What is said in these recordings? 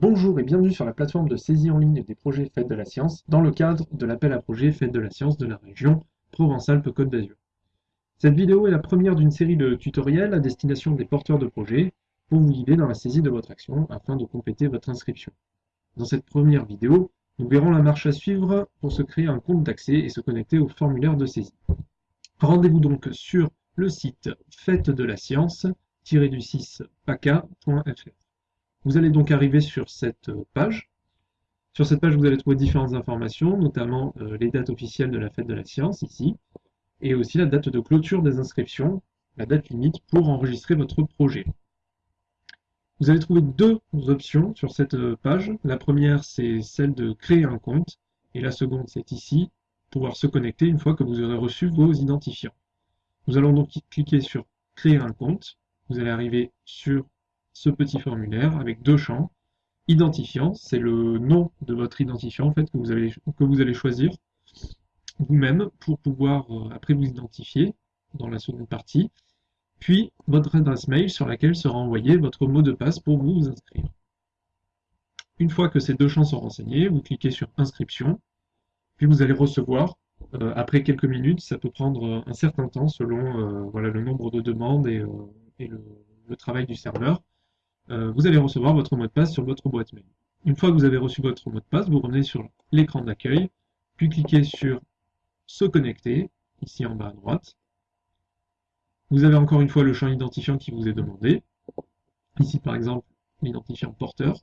Bonjour et bienvenue sur la plateforme de saisie en ligne des projets Fêtes de la Science dans le cadre de l'appel à projets Fêtes de la Science de la région Provence-Alpes-Côte d'Azur. Cette vidéo est la première d'une série de tutoriels à destination des porteurs de projets pour vous guider dans la saisie de votre action afin de compléter votre inscription. Dans cette première vidéo, nous verrons la marche à suivre pour se créer un compte d'accès et se connecter au formulaire de saisie. Rendez-vous donc sur le site fête de la science-du6 paca.fr. Vous allez donc arriver sur cette euh, page. Sur cette page, vous allez trouver différentes informations, notamment euh, les dates officielles de la fête de la science, ici, et aussi la date de clôture des inscriptions, la date limite pour enregistrer votre projet. Vous allez trouver deux options sur cette euh, page. La première, c'est celle de créer un compte, et la seconde, c'est ici, pouvoir se connecter une fois que vous aurez reçu vos identifiants. Nous allons donc cliquer sur créer un compte. Vous allez arriver sur ce petit formulaire avec deux champs. Identifiant, c'est le nom de votre identifiant en fait que vous allez, que vous allez choisir vous-même pour pouvoir euh, après vous identifier dans la seconde partie. Puis votre adresse mail sur laquelle sera envoyé votre mot de passe pour vous inscrire. Une fois que ces deux champs sont renseignés, vous cliquez sur inscription, puis vous allez recevoir, euh, après quelques minutes, ça peut prendre un certain temps selon euh, voilà, le nombre de demandes et, le, travail du serveur, euh, vous allez recevoir votre mot de passe sur votre boîte mail. Une fois que vous avez reçu votre mot de passe, vous revenez sur l'écran d'accueil, puis cliquez sur Se connecter, ici en bas à droite. Vous avez encore une fois le champ identifiant qui vous est demandé. Ici par exemple l'identifiant porteur.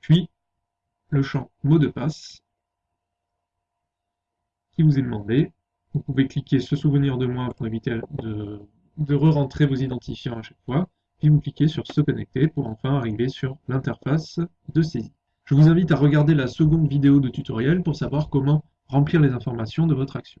Puis le champ mot de passe qui vous est demandé. Vous pouvez cliquer Se souvenir de moi pour éviter de, de re-rentrer vos identifiants à chaque fois puis vous cliquez sur se connecter pour enfin arriver sur l'interface de saisie. Je vous invite à regarder la seconde vidéo de tutoriel pour savoir comment remplir les informations de votre action.